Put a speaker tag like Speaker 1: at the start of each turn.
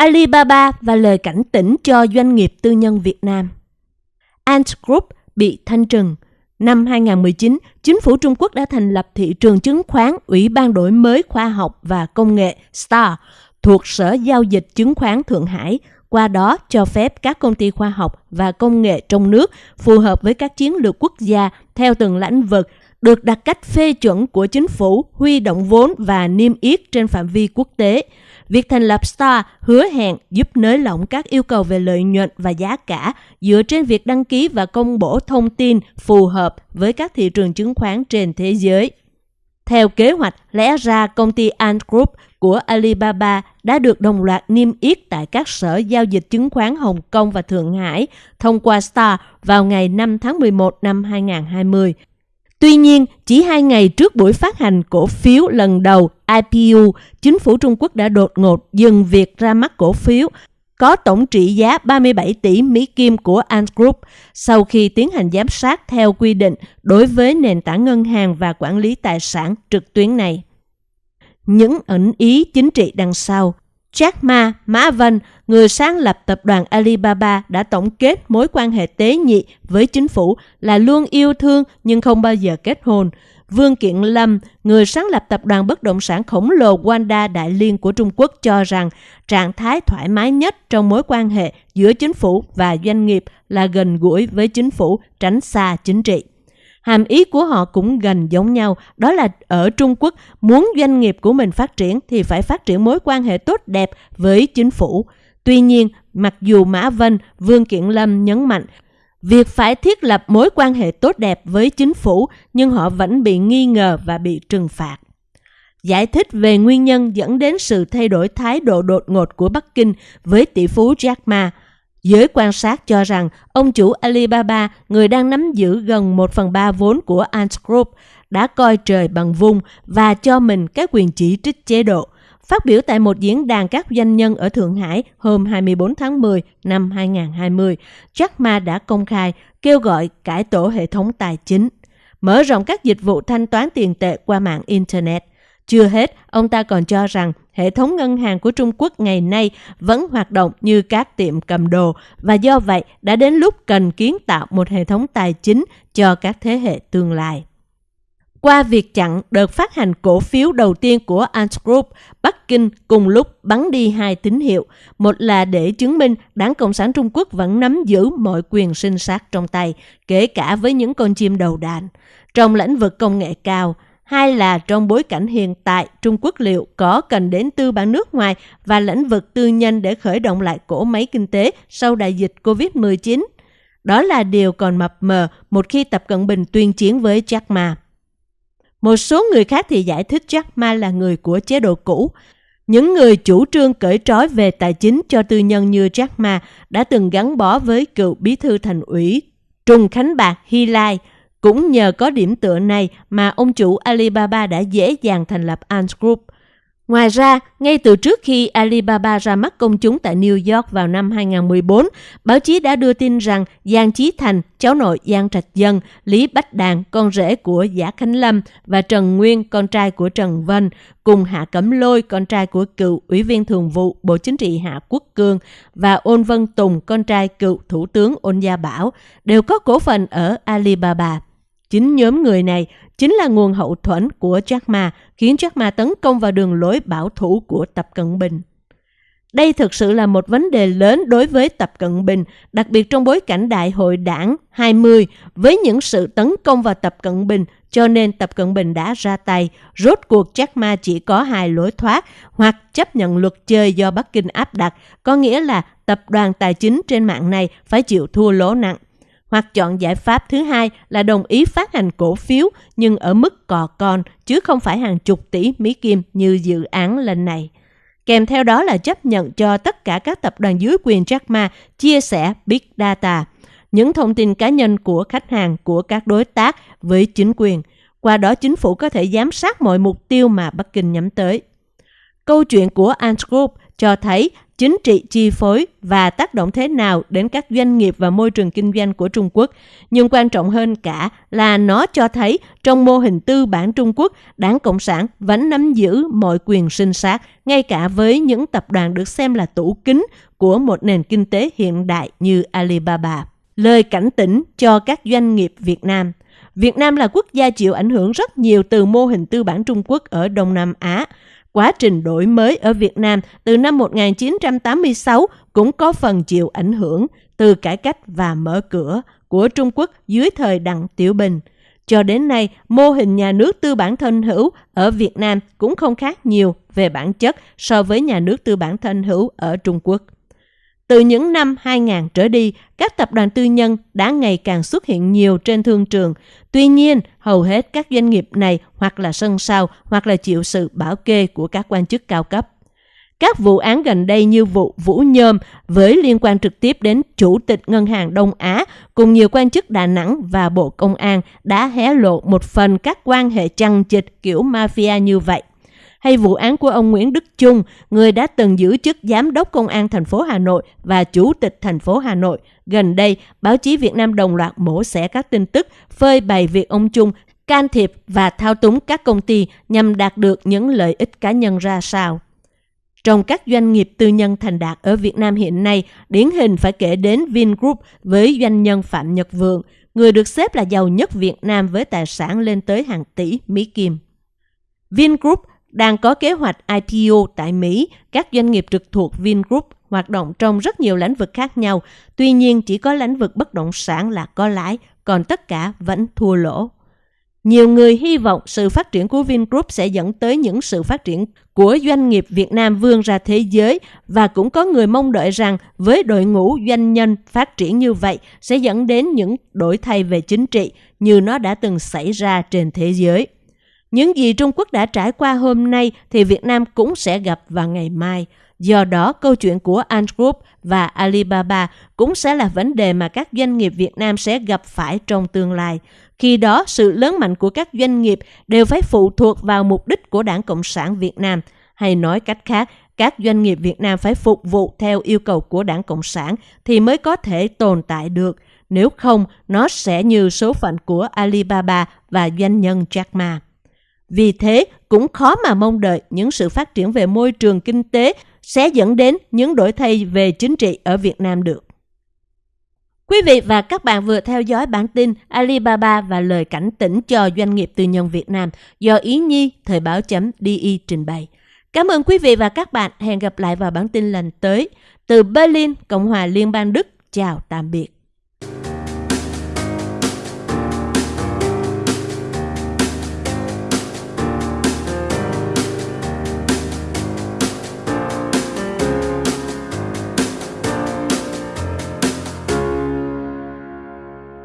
Speaker 1: Alibaba và lời cảnh tỉnh cho doanh nghiệp tư nhân Việt Nam. Ant Group bị thanh trừng. Năm 2019, chính phủ Trung Quốc đã thành lập thị trường chứng khoán Ủy ban đổi mới khoa học và công nghệ STAR thuộc Sở Giao dịch Chứng khoán Thượng Hải, qua đó cho phép các công ty khoa học và công nghệ trong nước phù hợp với các chiến lược quốc gia theo từng lĩnh vực được đặt cách phê chuẩn của chính phủ, huy động vốn và niêm yết trên phạm vi quốc tế. Việc thành lập STAR hứa hẹn giúp nới lỏng các yêu cầu về lợi nhuận và giá cả dựa trên việc đăng ký và công bố thông tin phù hợp với các thị trường chứng khoán trên thế giới. Theo kế hoạch, lẽ ra công ty Ant Group của Alibaba đã được đồng loạt niêm yết tại các sở giao dịch chứng khoán Hồng Kông và Thượng Hải thông qua Star vào ngày 5 tháng 11 năm 2020. Tuy nhiên, chỉ hai ngày trước buổi phát hành cổ phiếu lần đầu IPU, chính phủ Trung Quốc đã đột ngột dừng việc ra mắt cổ phiếu có tổng trị giá 37 tỷ Mỹ Kim của Ant Group sau khi tiến hành giám sát theo quy định đối với nền tảng ngân hàng và quản lý tài sản trực tuyến này. Những ẩn ý chính trị đằng sau Jack Ma, Mã Vân, người sáng lập tập đoàn Alibaba đã tổng kết mối quan hệ tế nhị với chính phủ là luôn yêu thương nhưng không bao giờ kết hôn. Vương Kiện Lâm, người sáng lập tập đoàn bất động sản khổng lồ Wanda Đại Liên của Trung Quốc cho rằng trạng thái thoải mái nhất trong mối quan hệ giữa chính phủ và doanh nghiệp là gần gũi với chính phủ, tránh xa chính trị. Hàm ý của họ cũng gần giống nhau, đó là ở Trung Quốc muốn doanh nghiệp của mình phát triển thì phải phát triển mối quan hệ tốt đẹp với chính phủ. Tuy nhiên, mặc dù Mã Vân, Vương Kiện Lâm nhấn mạnh việc phải thiết lập mối quan hệ tốt đẹp với chính phủ nhưng họ vẫn bị nghi ngờ và bị trừng phạt. Giải thích về nguyên nhân dẫn đến sự thay đổi thái độ đột ngột của Bắc Kinh với tỷ phú Jack Ma, Giới quan sát cho rằng ông chủ Alibaba, người đang nắm giữ gần 1 phần 3 vốn của Ant Group, đã coi trời bằng vung và cho mình các quyền chỉ trích chế độ. Phát biểu tại một diễn đàn các doanh nhân ở Thượng Hải hôm 24 tháng 10 năm 2020, Jack Ma đã công khai kêu gọi cải tổ hệ thống tài chính, mở rộng các dịch vụ thanh toán tiền tệ qua mạng Internet. Chưa hết, ông ta còn cho rằng hệ thống ngân hàng của Trung Quốc ngày nay vẫn hoạt động như các tiệm cầm đồ và do vậy đã đến lúc cần kiến tạo một hệ thống tài chính cho các thế hệ tương lai. Qua việc chặn đợt phát hành cổ phiếu đầu tiên của Ant Group, Bắc Kinh cùng lúc bắn đi hai tín hiệu. Một là để chứng minh Đảng Cộng sản Trung Quốc vẫn nắm giữ mọi quyền sinh sát trong tay, kể cả với những con chim đầu đàn. Trong lĩnh vực công nghệ cao, Hai là trong bối cảnh hiện tại, Trung Quốc liệu có cần đến tư bản nước ngoài và lĩnh vực tư nhân để khởi động lại cổ máy kinh tế sau đại dịch COVID-19? Đó là điều còn mập mờ một khi Tập Cận Bình tuyên chiến với Jack Ma. Một số người khác thì giải thích Jack Ma là người của chế độ cũ. Những người chủ trương cởi trói về tài chính cho tư nhân như Jack Ma đã từng gắn bó với cựu bí thư thành ủy Trung Khánh Bạc Hy Lai, cũng nhờ có điểm tựa này mà ông chủ Alibaba đã dễ dàng thành lập Ant Group. Ngoài ra, ngay từ trước khi Alibaba ra mắt công chúng tại New York vào năm 2014, báo chí đã đưa tin rằng Giang Chí Thành, cháu nội Giang Trạch Dân, Lý Bách Đàn, con rể của Giả Khánh Lâm và Trần Nguyên, con trai của Trần Vân, cùng Hạ Cẩm Lôi, con trai của cựu Ủy viên Thường vụ Bộ Chính trị Hạ Quốc Cương và Ôn Vân Tùng, con trai cựu Thủ tướng Ôn Gia Bảo, đều có cổ phần ở Alibaba. Chính nhóm người này chính là nguồn hậu thuẫn của Jack Ma, khiến Jack Ma tấn công vào đường lối bảo thủ của Tập Cận Bình. Đây thực sự là một vấn đề lớn đối với Tập Cận Bình, đặc biệt trong bối cảnh Đại hội đảng 20 với những sự tấn công vào Tập Cận Bình, cho nên Tập Cận Bình đã ra tay. Rốt cuộc Jack Ma chỉ có hai lối thoát, hoặc chấp nhận luật chơi do Bắc Kinh áp đặt, có nghĩa là tập đoàn tài chính trên mạng này phải chịu thua lỗ nặng hoặc chọn giải pháp thứ hai là đồng ý phát hành cổ phiếu nhưng ở mức cò con chứ không phải hàng chục tỷ Mỹ Kim như dự án lần này. Kèm theo đó là chấp nhận cho tất cả các tập đoàn dưới quyền Jack Ma chia sẻ Big Data, những thông tin cá nhân của khách hàng của các đối tác với chính quyền. Qua đó chính phủ có thể giám sát mọi mục tiêu mà Bắc Kinh nhắm tới. Câu chuyện của Ant Group cho thấy chính trị chi phối và tác động thế nào đến các doanh nghiệp và môi trường kinh doanh của Trung Quốc. Nhưng quan trọng hơn cả là nó cho thấy trong mô hình tư bản Trung Quốc, Đảng Cộng sản vẫn nắm giữ mọi quyền sinh sát, ngay cả với những tập đoàn được xem là tủ kính của một nền kinh tế hiện đại như Alibaba. Lời cảnh tỉnh cho các doanh nghiệp Việt Nam Việt Nam là quốc gia chịu ảnh hưởng rất nhiều từ mô hình tư bản Trung Quốc ở Đông Nam Á. Quá trình đổi mới ở Việt Nam từ năm 1986 cũng có phần chịu ảnh hưởng từ cải cách và mở cửa của Trung Quốc dưới thời Đặng Tiểu Bình. Cho đến nay, mô hình nhà nước tư bản thân hữu ở Việt Nam cũng không khác nhiều về bản chất so với nhà nước tư bản thân hữu ở Trung Quốc. Từ những năm 2000 trở đi, các tập đoàn tư nhân đã ngày càng xuất hiện nhiều trên thương trường. Tuy nhiên, hầu hết các doanh nghiệp này hoặc là sân sau hoặc là chịu sự bảo kê của các quan chức cao cấp. Các vụ án gần đây như vụ Vũ Nhôm với liên quan trực tiếp đến Chủ tịch Ngân hàng Đông Á cùng nhiều quan chức Đà Nẵng và Bộ Công an đã hé lộ một phần các quan hệ chằng chịt kiểu mafia như vậy hay vụ án của ông Nguyễn Đức Chung, người đã từng giữ chức giám đốc công an thành phố Hà Nội và chủ tịch thành phố Hà Nội. Gần đây, báo chí Việt Nam đồng loạt mổ xẻ các tin tức phơi bày việc ông Chung can thiệp và thao túng các công ty nhằm đạt được những lợi ích cá nhân ra sao. Trong các doanh nghiệp tư nhân thành đạt ở Việt Nam hiện nay, điển hình phải kể đến Vingroup với doanh nhân Phạm Nhật Vượng, người được xếp là giàu nhất Việt Nam với tài sản lên tới hàng tỷ Mỹ Kim. Vingroup đang có kế hoạch IPO tại Mỹ, các doanh nghiệp trực thuộc Vingroup hoạt động trong rất nhiều lĩnh vực khác nhau. Tuy nhiên, chỉ có lĩnh vực bất động sản là có lãi, còn tất cả vẫn thua lỗ. Nhiều người hy vọng sự phát triển của Vingroup sẽ dẫn tới những sự phát triển của doanh nghiệp Việt Nam vươn ra thế giới và cũng có người mong đợi rằng với đội ngũ doanh nhân phát triển như vậy sẽ dẫn đến những đổi thay về chính trị như nó đã từng xảy ra trên thế giới. Những gì Trung Quốc đã trải qua hôm nay thì Việt Nam cũng sẽ gặp vào ngày mai. Do đó, câu chuyện của Ant Group và Alibaba cũng sẽ là vấn đề mà các doanh nghiệp Việt Nam sẽ gặp phải trong tương lai. Khi đó, sự lớn mạnh của các doanh nghiệp đều phải phụ thuộc vào mục đích của Đảng Cộng sản Việt Nam. Hay nói cách khác, các doanh nghiệp Việt Nam phải phục vụ theo yêu cầu của Đảng Cộng sản thì mới có thể tồn tại được. Nếu không, nó sẽ như số phận của Alibaba và doanh nhân Jack Ma. Vì thế, cũng khó mà mong đợi những sự phát triển về môi trường kinh tế sẽ dẫn đến những đổi thay về chính trị ở Việt Nam được. Quý vị và các bạn vừa theo dõi bản tin Alibaba và lời cảnh tỉnh cho doanh nghiệp tư nhân Việt Nam do Ý Nhi Thời báo chấm DI trình bày. Cảm ơn quý vị và các bạn. Hẹn gặp lại vào bản tin lần tới. Từ Berlin, Cộng hòa Liên bang Đức. Chào tạm biệt.